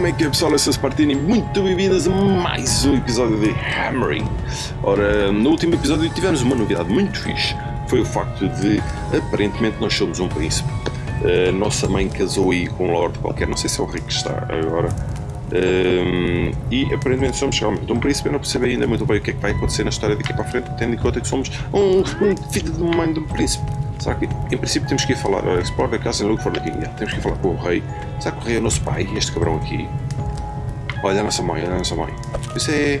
Como é que é pessoal, essas partidas muito bem-vindas a mais um episódio de Hammering. Ora, no último episódio tivemos uma novidade muito fixe, foi o facto de, aparentemente, nós somos um príncipe. A nossa mãe casou aí com um lord qualquer, não sei se é o Rick que está agora. Um, e aparentemente somos realmente um príncipe, eu não percebo ainda muito bem o que é que vai acontecer na história daqui para a frente, tendo em conta que somos um, um filho de mãe de um príncipe. Será que, em princípio, temos que ir falar, uh, explore the castle and look for the king. Yeah, temos que ir falar com o rei. Será que o rei é nosso pai, este cabrão aqui? Olha a nossa mãe, olha a nossa mãe. É...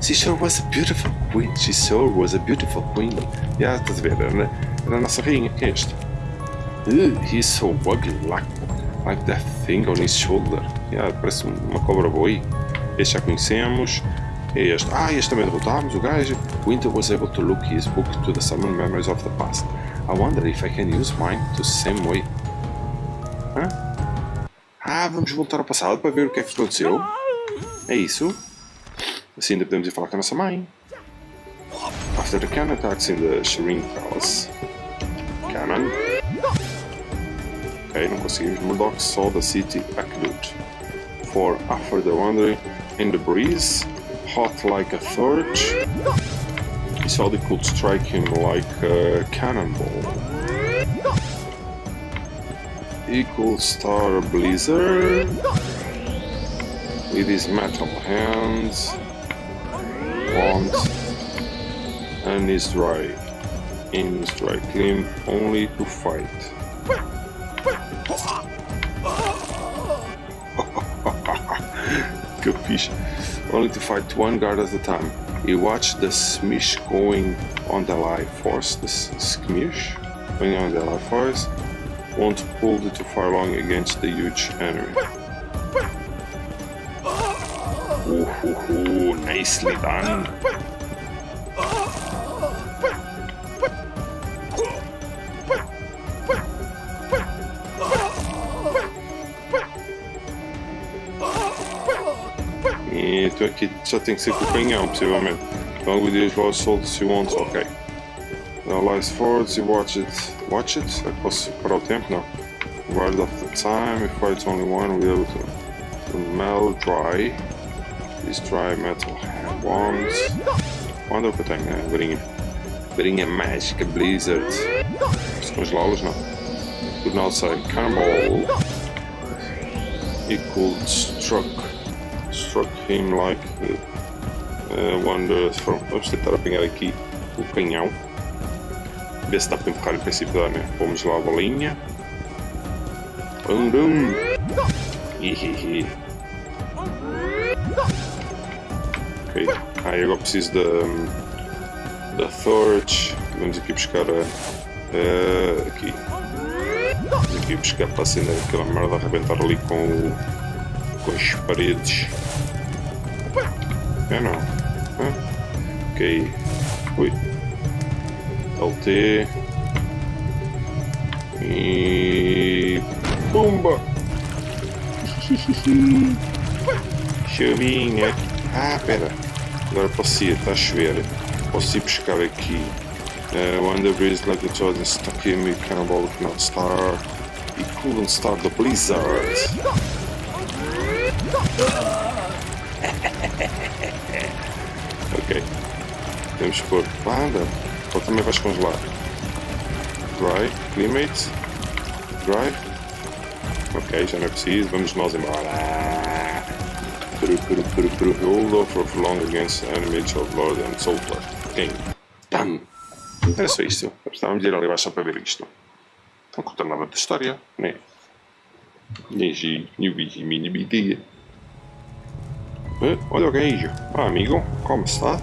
She sure was a beautiful queen. She sure was a beautiful queen. Yeah, estás a ver? Era, era a nossa rainha. Quem é este? Uh, he's so ugly, like, like that thing on his shoulder. Yeah, parece uma cobra boi. Este já conhecemos. Este. Ah, este também derrotámos o gajo. Winter was able to look his book to the summon memories of the past. I wonder if I can use mine the same way. Hã? Ah, vamos voltar ao passado para ver o que é que aconteceu. É isso? Assim ainda podemos ir falar com a nossa mãe. After the cannon attacks in the Shireen Palace. Cannon. Ok, não conseguimos. Murdoch saw the city aqueduct. For after the wandering in the breeze, hot like a torch, he saw they could strike him like a cannonball. Equal Star blizzard with his metal hands, wand, and his dry, in his dry clean only to fight. Fish. Only to fight one guard at a time. He watched the smish going on the life force. The skirmish going on the life force won't pull too far along against the huge enemy. Ooh, ooh, ooh, nicely done. E tu aqui só tem que ser com o canhão, possivelmente. Long with these raw assaults you want, ok. Now lies forward, you watch it. Watch it? Eu posso parar o tempo? Não. Guard of the time, if it's only one, we'll be able to, to melt dry. These dry metal hand que eu tenho, né? Varinha. Varinha mágica, blizzard. Se congelá-los, não. Good now outside. Cannonball. Equal struck struck him like uh, wonders from. Vamos tentar apanhar aqui o canhão. Ver se dá para empurrar em princípio dá, né? Vamos lá a bolinha. Bum! Hihihi. Ok. Ah, e agora preciso da. da Thorch. Vamos aqui buscar a. a aqui. Vamos aqui buscar para acender aquela merda, arrebentar ali com com as paredes. É não. Hã? Ok. Ui. LT. E. Pumba! Chuvinha. Ah, pera. Agora posso ir, está a chover. Posso ir buscar aqui. Uh, when the breeze like the Jordan stuck him, he cannonball cannot start. He couldn't start the blizzard. Que pôr. Ah, anda. Ou também vais congelar. Dry. Climate. Dry. Ok, já não é preciso. Vamos nós embora. Peru, peru, peru, peru. Hold off of long against enemy of Lord and Sulfur. King. Pam! Era só isto. Estávamos de ir ali abaixo para ver isto. Não conta nada da história, né? Nem vi mini bidia. Olha o gajo. Ah, amigo, como está?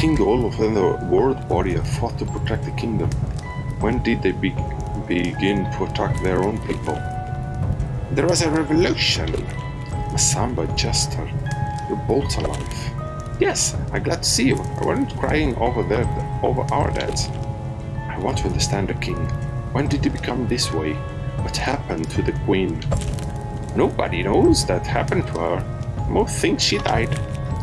King Olaf and the World Warrior fought to protect the kingdom. When did they be begin to attack their own people? There was a revolution. Masamba Jester, you're both alive. Yes, I'm glad to see you. I wasn't crying over their, over our deaths. I want to understand the king. When did he become this way? What happened to the queen? Nobody knows that happened to her. Most think she died.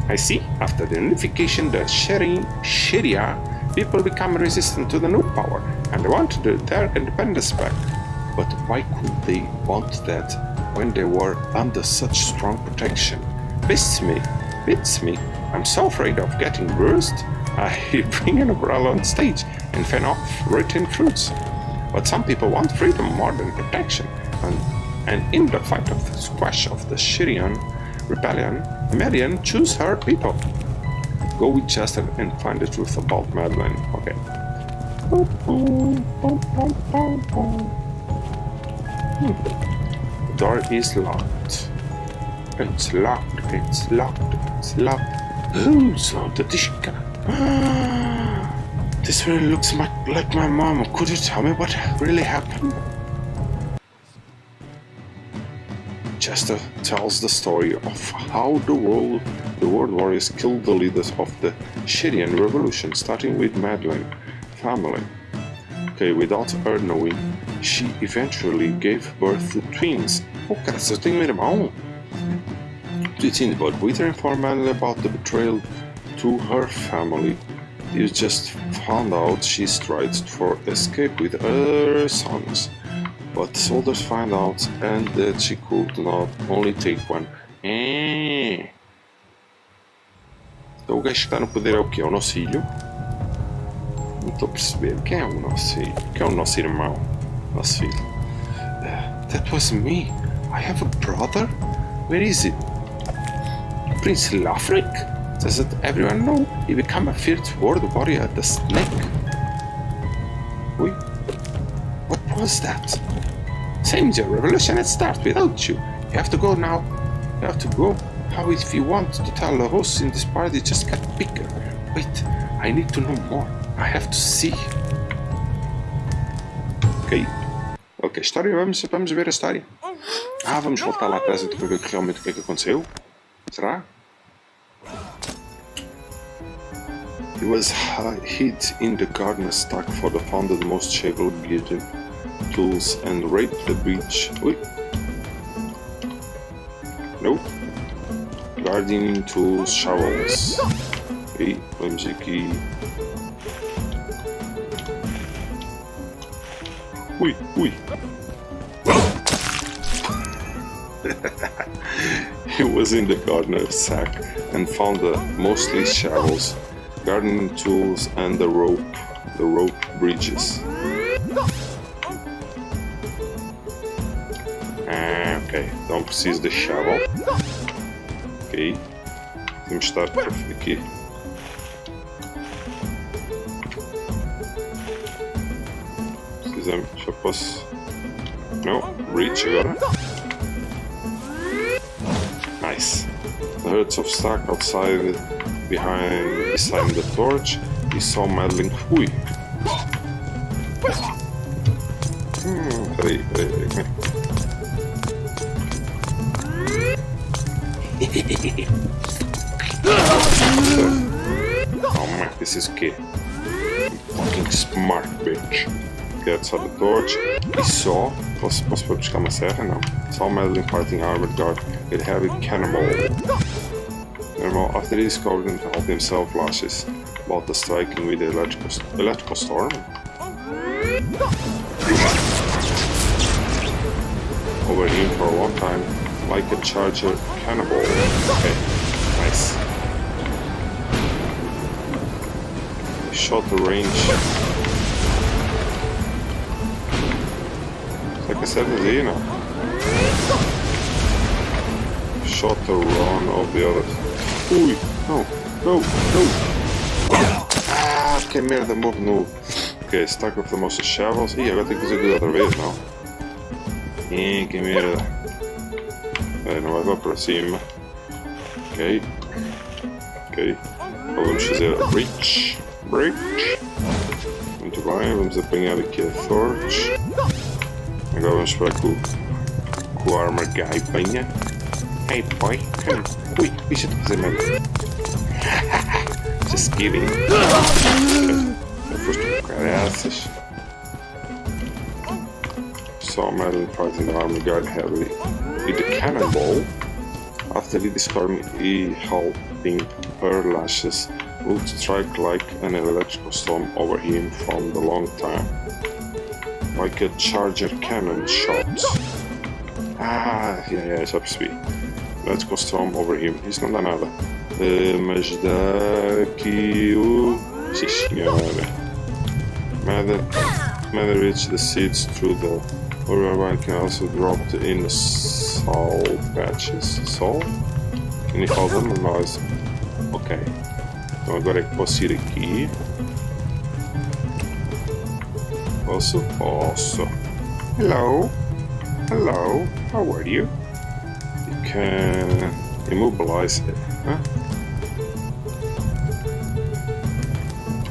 I see, after the unification the Sharia, people become resistant to the new power and they want their independence back. But why could they want that when they were under such strong protection? Beats me, beats me. I'm so afraid of getting bruised. I bring an umbrella on stage and fan off rotten fruits. But some people want freedom more than protection. And, and in the fight of the squash of the Shirian rebellion, Marian choose her people. Go with Chester and find the truth about Madeline. Okay. Hmm. The door is locked. It's locked, it's locked, it's locked. Who's on the dishka? This really looks like my mom. Could you tell me what really happened? Chester tells the story of how the world, the world warriors killed the leaders of the Shirian revolution, starting with Madeline family. Okay, without her knowing, she eventually gave birth to twins. Oh, cara, você tem um irmão? Twins, but Wither informed Madeline about the betrayal to her family. You just found out she tried for escape with her sons. But soldiers find out and that she could not only take one. É. Então o gajo que está no poder é o que? É o nosso filho? Não estou a perceber. Quem é o nosso filho? Quem é o nosso irmão? Nosso filho. Uh, that was me. I have a brother? Where is it? Prince Leofric? Does it everyone know? He became a fierce world warrior at the snake. Wait. What was that? Seems your revolution had started without you. You have to go now. You have to go. How if you want to tell the hosts in this party just got bigger? Wait, I need to know more. I have to see. Ok. Ok, história, vamos, vamos ver a história. Ah, vamos voltar lá atrás para ver realmente o que é que aconteceu. Será? He was hid in the garden stack for the found the most shavel beauty tools and raped the breach. Ui. Nope. Gardening tools, shovels. Hey, vamos aqui. Ui, ui. he was in the gardener's sack and found the mostly shovels, gardening tools, and the rope, the rope bridges. Então preciso de shovel. Ok, temos de estar aqui. Precisamos, já posso. Não, reach agora. Nice. The herds of stack outside behind beside the torch. He saw Madeline. Ui! Hum, peraí, peraí, this is kid. Fucking smart bitch. Okay, outside the torch. He saw. Posso, posso buscar uma serra? Não. Saw Madeline fighting armored guard with heavy cannonball. Normal, after he discovered and helped himself lashes about the striking with the electrical, electrical storm. Over him for a long time, like a charger cannonball. Okay, shot range. Like I said, you know. Shot the run of the others. Ui, no, no, no. Ah, que merda, morro no. Ok, stack of the most shovels. Ih, agora tenho que fazer aquilo outra vez, não? Ih, que merda. É, não vai lá para cima. Ok. Ok. Vamos fazer a breach. Breach. Muito bem, vamos apanhar aqui a torch. Agora vamos que o, o armor guy venha. Hey boy, come. Ui, a fazer merda. Just kidding. Já foste um caraças. Saw Madeline fighting the armor guard heavily with the cannonball. After he discovered he helping her lashes would strike like an electrical storm over him from the long time. like a charger cannon shot. Ah, yeah, yeah, só percebi. Let's go storm over him. Isso não dá nada. Uh. Mother, mother reach the seeds through the... Or can also drop in the salt patches. Salt? Can you call them? Nós. Ok. Então agora é que posso ir aqui. Posso? Posso. Hello. Hello. How are you? You can immobilize it. Huh?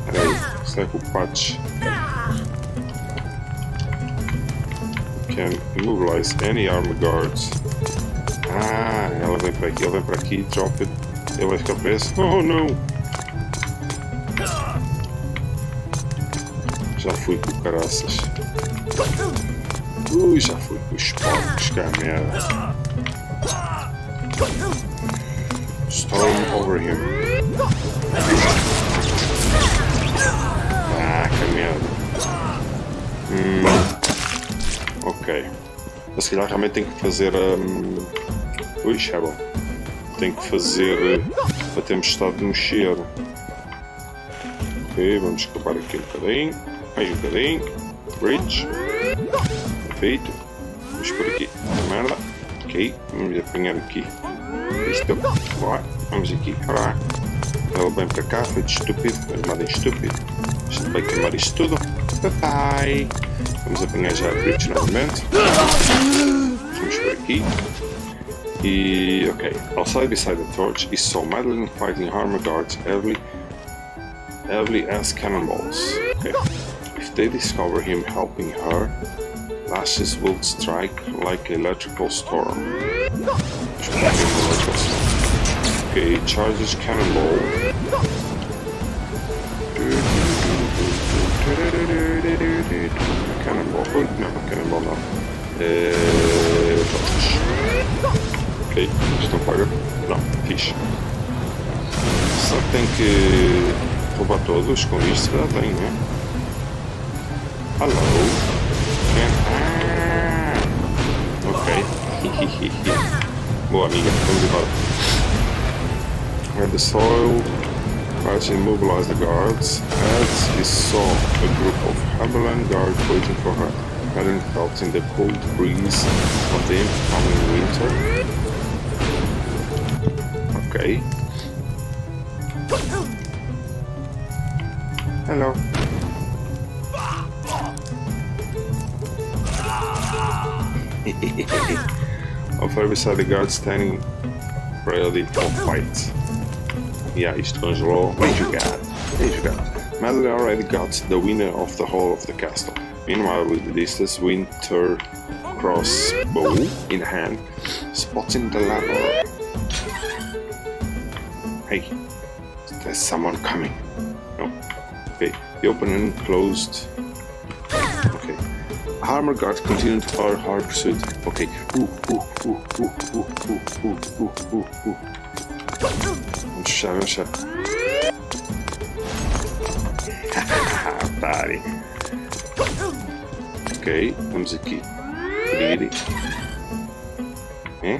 Peraí. O patch can immobilize any armor guards? Ah, ela vem para aqui, ela vem para aqui, drop it. Ele vai ficar preso. Oh não! Fui com caraças. Ui, já fui com os porcos, que é merda. Storm over him. Ah, que merda. Hum. Ok. Mas se calhar realmente tem que fazer um... Ui, já. Tem que fazer a tempestade de mexer. Ok, vamos escapar aqui um bocadinho. Mais um bocadinho. Bridge. Perfeito. Vamos por aqui. Merda. Ok, vamos apanhar aqui. Isto. Boa. Vamos aqui. Olá. Ela vem para cá, feito estúpido. Armado em estúpido. Isto vai queimar isto tudo. Bye bye. Vamos apanhar já a Bridge novamente. Vamos por aqui. E, ok. Outside beside the torch is saw Madeline fighting armor guards heavily, heavily as cannonballs. Okay. They discover him helping her, lashes will strike like electrical storm. Okay, charges cannonball. Cannonball. Oh, no, cannonball no. Uh, ok, isto não paga? Não, fixe. Só tem que roubar todos com isto? Já tem, né? Hello. Ah, ok. Boa amiga, vamos embora. Where the soil tries to immobilize the guards, as he saw a group of Haberland guards waiting for her. Helen felt in the cold breeze of the incoming winter. Okay. Hello. Over beside the guard standing ready for fight. Yeah, isto congelou. Bem jogado. Bem jogado. Madeline already got the winner of the whole of the castle. Meanwhile, with the distance, Winter crossbow in hand, spotting the lever. Hey, there's someone coming. No. Okay, the open and closed. Okay. Armor guard continued our hard pursuit. Okay. Ooh, ooh, ooh, ooh, ooh, ooh, ooh, ooh, ooh, ooh. Vamos fechar, vamos fechar. Pare. Ok, vamos aqui. Abrir. É?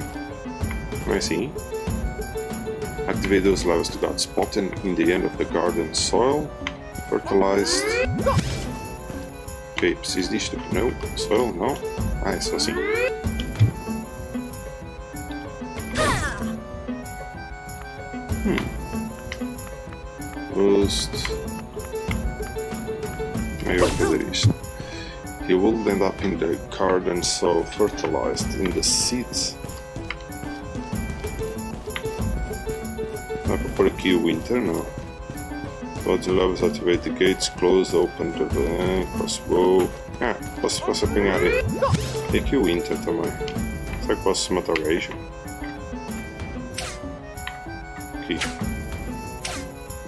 Não é assim? Activate those levels to got spotted in the end of the garden soil. Fertilized. Ok, preciso disto. Não. Não. Ah, é só assim. Hmm. Boost. Maybe I'll fazer isto. He will end up in the garden so fertilized in the seeds. Dá para pôr aqui o winter, não? Levels activate the gates, close, open the crossbow. Ah, posso, posso apanhar ele. Tem o winter também. Será que posso matar o gajo? Aqui.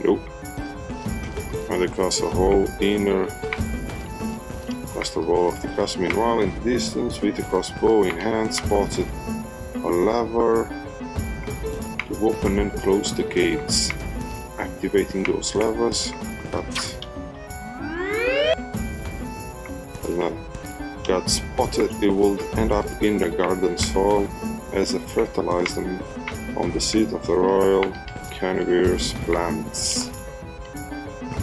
Nope. And across the whole inner across the wall of the castle. Meanwhile, in the distance, with the crossbow in hand, spotted a lever to open and close the gates. Activating those levers, but got spotted, it will end up in the garden soil as a fertilizer on the seed of the royal carnivorous plants.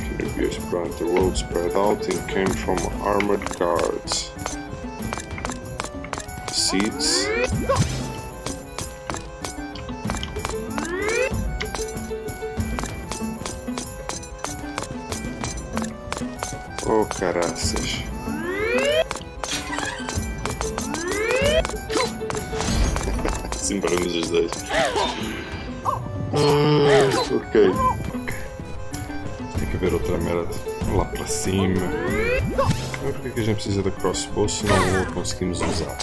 carnivorous plant, the road spread out and came from armored guards. Seeds. Oh, caraças. Simparamos os dois. Ah, ok. Tem que haver outra merda lá para cima. Mas por que a gente precisa da crossbow se não o conseguimos usar?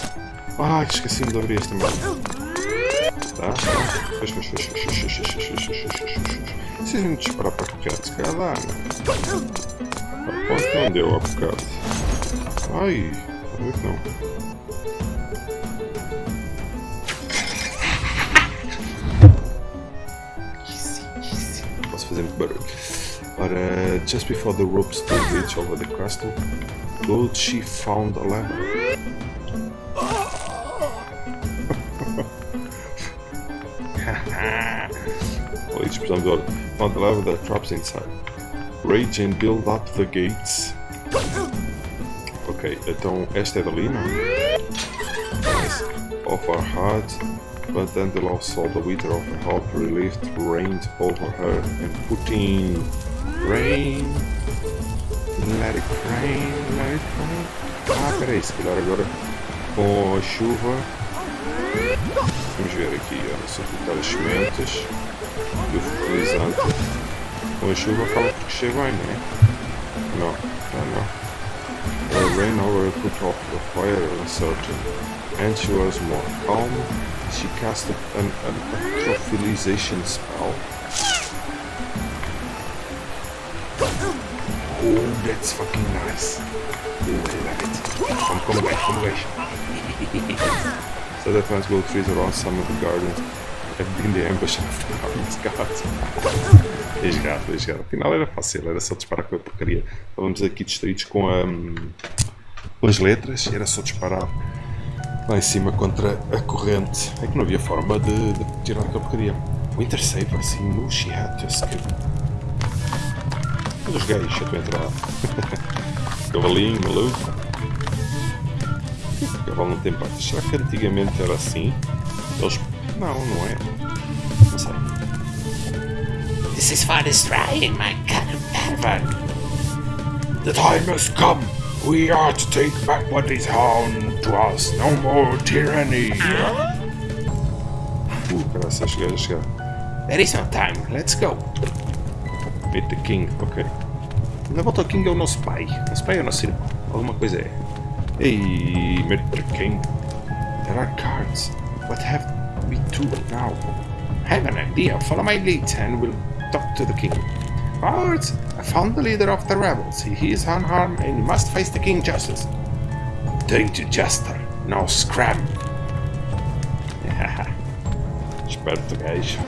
Ah, esqueci-me de abrir esta merda. Tá? Fecha, fecha, fecha, fecha, fecha, fecha, fecha, fecha, fecha. Se a gente disparar para correr, se calhar dá, Respondeu, abcaso. Ai, talvez não. Não posso fazer muito barulho. But uh, just before the ropes still reached over the castle, Gold she found a lamp. oh, each time found a lamp that traps inside. Rage and build up the gates. Ok, então esta é da Lina. Nice. Of her heart, but then the Lord saw the wither of her heart relieved reigned over her and put in rain. Let it rain, let it rain. Ah, peraí, se calhar agora com a chuva. Vamos ver aqui, ó, se aplicar as sementes e o fertilizante. she ışığı bakalım bir? No, no, no. Ran over put off the fire and uncertain, and she was more calm. She cast an atrophilization spell. Oh, that's fucking nice. Oh, really like it. I'm coming back, come back. so that one's will trees around some of the gardens have been the ambush of the guards. Resgate, resgate. Afinal era fácil, era só disparar com a porcaria. Estávamos aqui distraídos com, a, com as letras era só disparar lá em cima contra a corrente. É que não havia forma de, de tirar aquela porcaria. Winter Saver, assim, no she had to escape. Os gays, a entrar. Cavalinho, maluco. O cavalo não tem patas. Será que antigamente era assim? Eles... Não, não é. Não sei. This is for destroying my cannon pervert. The time has come. We are to take back what is ours to us. No more tyranny. Uh, graças, chegar, chegar. There is no time. Let's go. Meet the King, ok. Na volta ao King é o nosso pai. Nosso pai é o nosso irmão. Alguma coisa é. Ei, meet the King. There are cards. What have we to now? I Have an idea. Follow my lead and we'll talk to the king. Guards, I found the leader of the rebels. He is unharmed and must face the king justice. Thank you, Jester. No scram. Esperto gajo.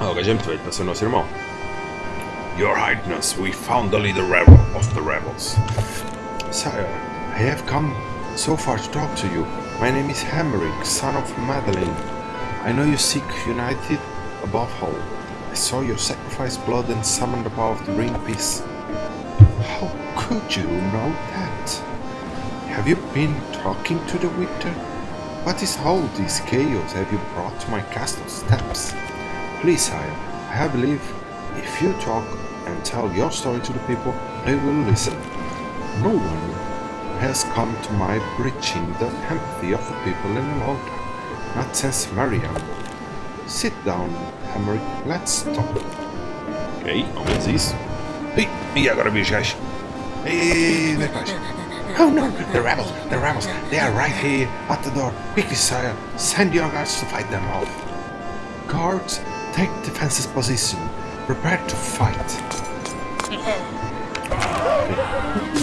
Ah, o gajo é muito velho para ser nosso irmão. Your Highness, we found the leader rebel of the rebels. Sire, I have come so far to talk to you. My name is Hamerick, son of Madeline. I know you seek united above all. I saw your sacrifice blood and summoned the power to bring peace. How could you know that? Have you been talking to the Wither? What is all this chaos have you brought to my castle steps? Please, sire, I believe if you talk and tell your story to the people, they will listen. No one has come to my breaching the empathy of the people in a long time, not since Mariam. Sit down, Hamerick, let's talk. Ok, ao menos isso. Ei, e agora vi os gajos. Ei, ei, ei, ei, Oh no, the rebels, the rebels, they are right here at the door. Quickly, sire, send your guards to fight them off. Guards, take defensive position. Prepare to fight.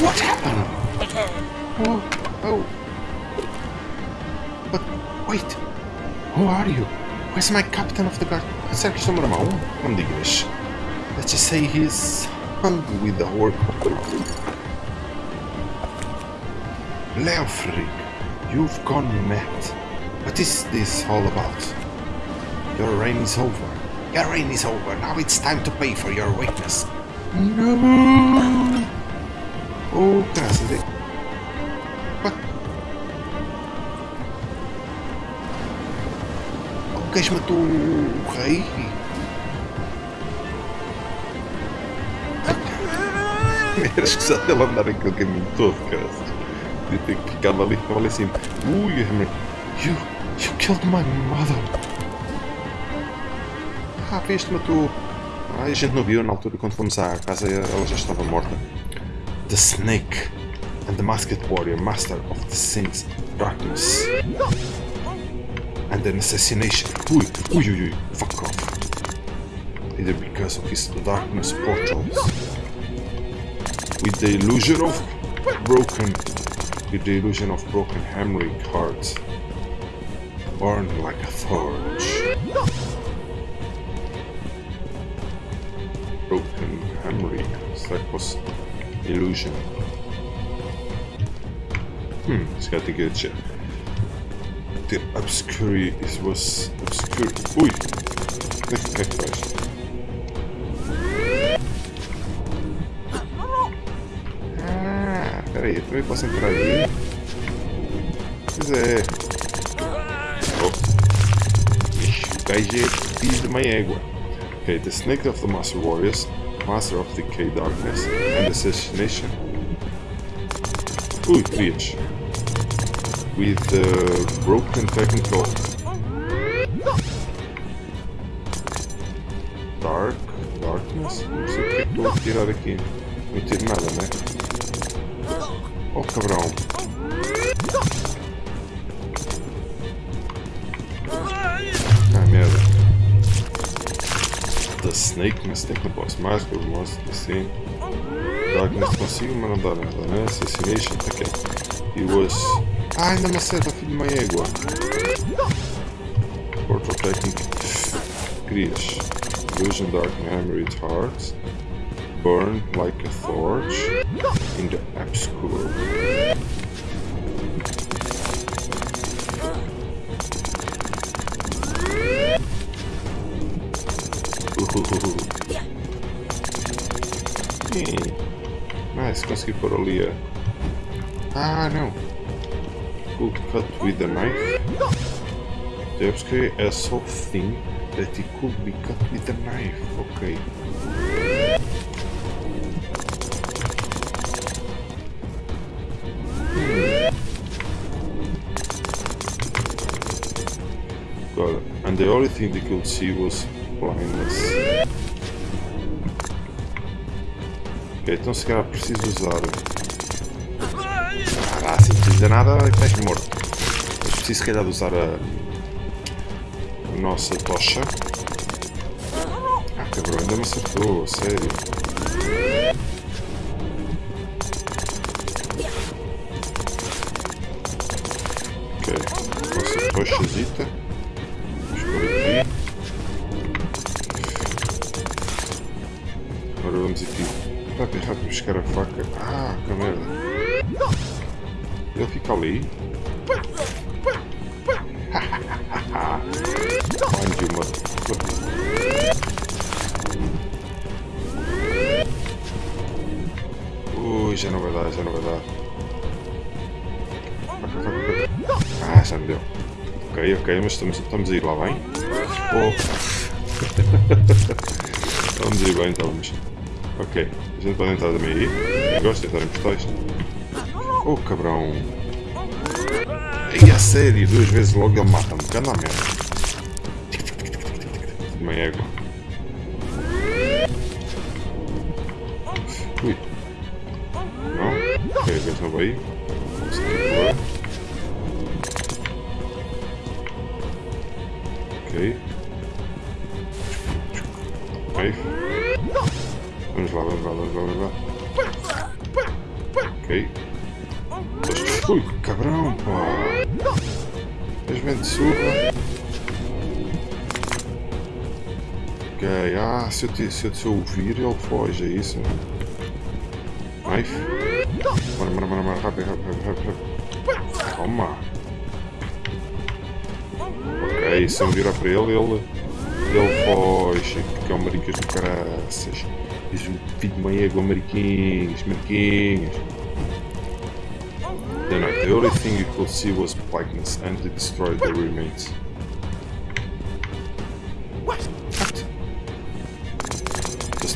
What happened? Oh, oh. But wait, who are you? Where's my captain of the guard? Será que me digas. Let's just say he's hungry with the work. Leofric, you've gone mad. What is this all about? Your reign is over. Your reign is over. Now it's time to pay for your weakness. No! Oh, a What? O gajo matou o rei? Era escusado ele andar aquele caminho todo, ali assim. Ui, you, you killed my mother. Ah, viste, matou. Ah, a gente não viu na altura quando fomos à casa, ela já estava morta. The Snake and the Masked Warrior, Master of the Sins, Darkness. And an assassination. Ui, ui, ui, ui, fuck off. Either because of his darkness portals. With the illusion of broken with the illusion of broken hammering hearts, born like a torch. Broken hammering, será que fosse illusion? Hmm, it's got tem que dizer. The obscurity it was obscure. O que é? Ah, peraí, eu também posso entrar ali? Pois é. Oh. Ixi, o gajo é filho de uma égua. Okay, the snake of the Master Warriors, Master of Decay Darkness, and Assassination. Ui, querias. With the broken technical. Dark, darkness. Não sei o que é que estou a tirar aqui. Não tiro nada, né? Oh cabrão. Snake, mas tem que não posso mais, que eu mostro assim. Darkness consigo, não né? Assassination, tá aqui. He was. Ah, ainda me acerta, filho de uma égua. Portal Technique. Crias. Illusion Dark Memory Hearts. Burn like a torch in the obscure. Mas consegui pôr. Ah, não. Could cut with a knife. The obscure a soft thing that it could be cut with a knife. Ok. Got it. And the only thing they could see was blindness. Então se calhar preciso usar. Ah, se não precisa nada, estás morto. Mas preciso se calhar de usar a. a nossa tocha. Ah, cabrão, ainda me acertou, sério. Já me deu. Ok, ok, mas estamos, estamos a ir lá bem. Oh. estamos a ir bem, estamos. Ok, a gente pode entrar também aí. Gosto de entrar em portais. Oh, cabrão. Ei, a sério, duas vezes logo ele mata-me. Canda a merda. Uma égua. Ui. Não? Ok, a vez aí. Se eu, te, se eu, eu ouvir ele foge, é isso? Knife? Bora, bora, bora, bora, rápido, rápido, rápido, rápido. Toma! Ok, se eu virar para ele, ele, ele foge, porque é o maricas do caraças. Diz o filho de mãe égua, mariquinhos, mariquinhos. Then the only thing you could see was Vikings and they destroyed the remains.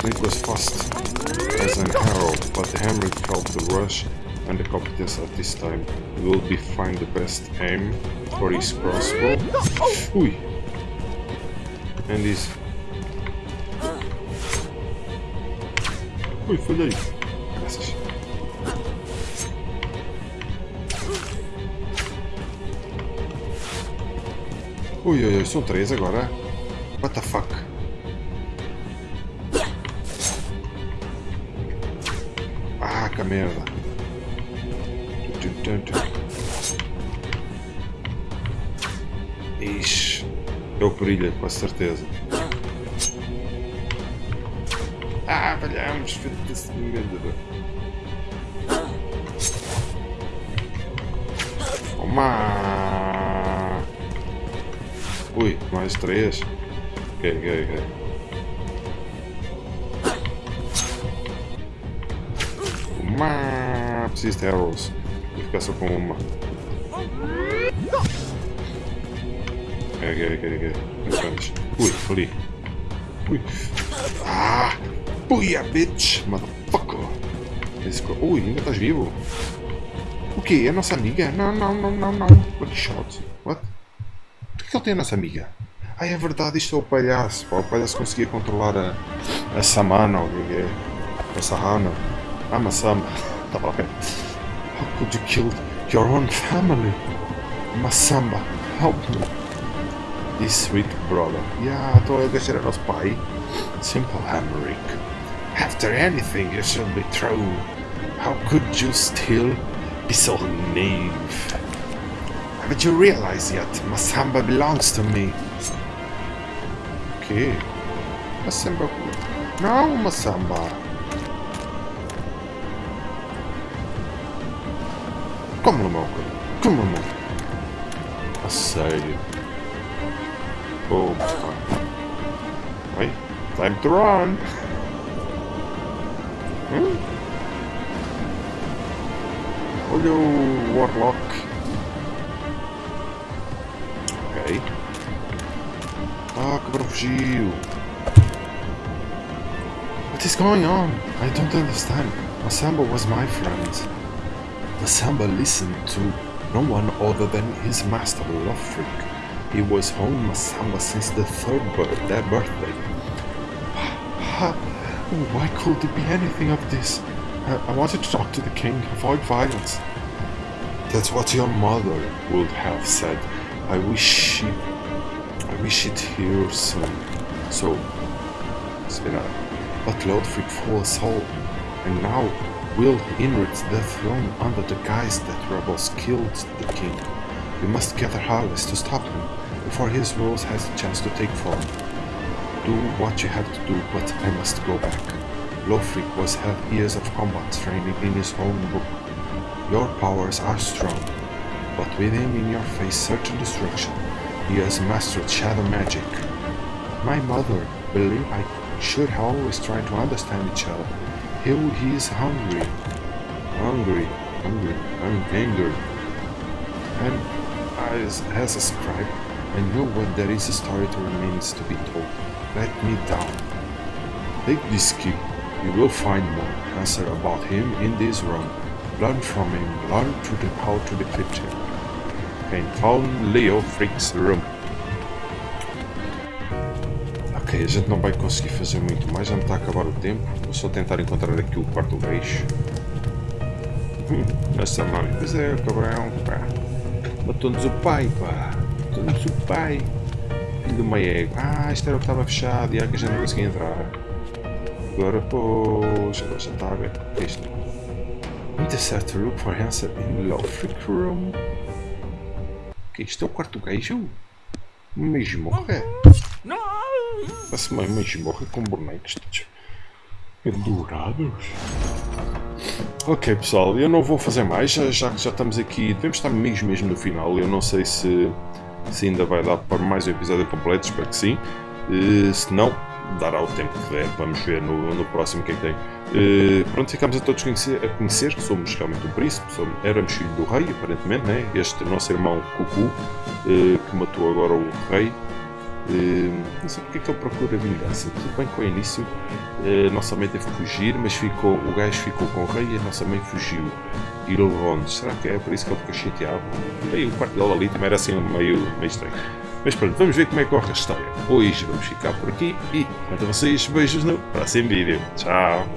Snake was fast as an arrow, but Henry felt the rush and the competence at this time. Will be find the best aim for his crossbow. Ui! And his... Ui, falhei! Graças. Ui, ui, ui, são três agora. What the fuck? Ixi, é o que brilha, com certeza. Ah, falhamos, filho desse merda. Toma! Ui, mais três. Ok, ok, ok. Uma... Preciso de arrows. Só com uma. Ok, ok. Enquanto. Ui, ali. Ui. Ah! Puia, bitch! Motherfucker! Ui, ainda estás vivo? O quê? É nossa amiga? Não, não, não, não, não. What shot? What? Por que ele tem a nossa amiga? Ah, é verdade, isto é o palhaço. Pá. O palhaço conseguia controlar a, a Samana, ou o que é? A Sahana. Ah, Masama. Tá bom. How could you kill your own family? Masamba, help me. This sweet brother. Yeah, então este era nosso pai. Simple Hamrick. After anything you should be true. How could you still be so naive? Haven't you realized yet? Masamba belongs to me. Okay. Masamba. Não, Masamba. Como no meu Como no meu A sério. Opa. Wait. Time to run. Hum? Olha o Warlock. Ok. Ah, cabrão. What is going on? I don't understand. Masamba was my friend. Masamba listened to no one other than his master, Leofric. He was home Masamba since the third birth, their birthday. Why could it be anything of this? I, wanted to talk to the king, avoid violence. That's what your mother would have said. I wish she... I wish it here soon. So... Spinner. But Leofric all. And now will inherit the throne under the guise that rebels killed the king. We must gather harvest to stop him, before his rules has a chance to take form. Do what you have to do, but I must go back. Leofric was had years of combat training in his own book. Your powers are strong, but with him in your face certain destruction, he has mastered shadow magic. My mother believed I should always try to understand each other. He, he is hungry, hungry, hungry, I'm angered. And as, as a scribe, I know what there is a story that remains to be told. Let me down. Take this key. You will find more answer about him in this room. Learn from him. Learn to the, how to defeat him. And found Leofric's room. A gente não vai conseguir fazer muito mais, já me está a acabar o tempo. Vou só tentar encontrar aqui o quarto beijo. Hum, essa mãe, pois é, cabrão, pá. Matou-nos o pai, pá. Matou-nos o pai. Filho uma égua. Ah, isto era o que estava fechado e é que a gente não conseguia entrar. Agora, poxa, agora já está a ver. O que é isto? Intercept look for answer in Lofric Room. O que é isto? É o quarto gajo? Mesmo, é? No! Parece uma masmorra com bonecos todos pendurados. Ok pessoal, eu não vou fazer mais, já, já já estamos aqui, devemos estar mesmo mesmo no final, eu não sei se, se ainda vai dar para mais um episódio completo, espero que sim. Uh, se não, dará o tempo que der, vamos ver no, no próximo quem tem. Uh, pronto, ficamos a todos conhecer, a conhecer que somos realmente um príncipe, somos, éramos filho do rei, aparentemente, né? este nosso irmão Cucu, uh, que matou agora o rei. Eh, não sei porque é que ele procura vingança. Tudo bem com o início, eh, nossa mãe teve que fugir, mas ficou, o gajo ficou com o rei e a nossa mãe fugiu. E levou-nos. Será que é por isso que ele ficou chateado? Bem, o quarto dela ali também era assim meio, meio estranho. Mas pronto, vamos ver como é que corre a história. Hoje vamos ficar por aqui e, quanto a vocês, beijos no próximo vídeo. Tchau!